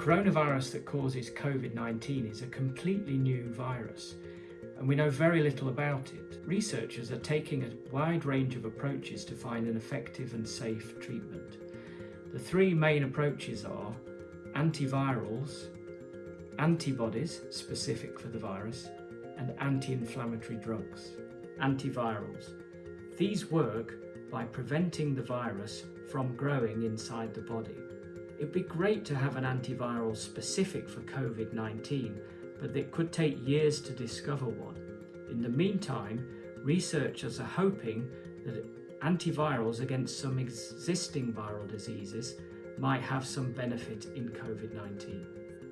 coronavirus that causes COVID-19 is a completely new virus and we know very little about it. Researchers are taking a wide range of approaches to find an effective and safe treatment. The three main approaches are antivirals, antibodies specific for the virus, and anti-inflammatory drugs. Antivirals. These work by preventing the virus from growing inside the body. It'd be great to have an antiviral specific for COVID-19, but it could take years to discover one. In the meantime, researchers are hoping that antivirals against some existing viral diseases might have some benefit in COVID-19.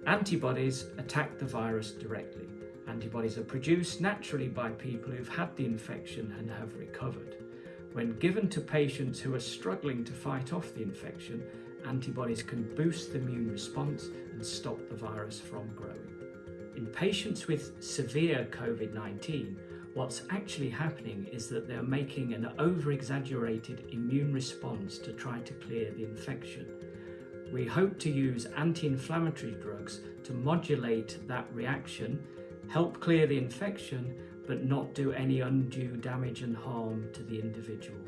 Antibodies attack the virus directly. Antibodies are produced naturally by people who've had the infection and have recovered. When given to patients who are struggling to fight off the infection, antibodies can boost the immune response and stop the virus from growing. In patients with severe COVID-19, what's actually happening is that they're making an over-exaggerated immune response to try to clear the infection. We hope to use anti-inflammatory drugs to modulate that reaction help clear the infection, but not do any undue damage and harm to the individual.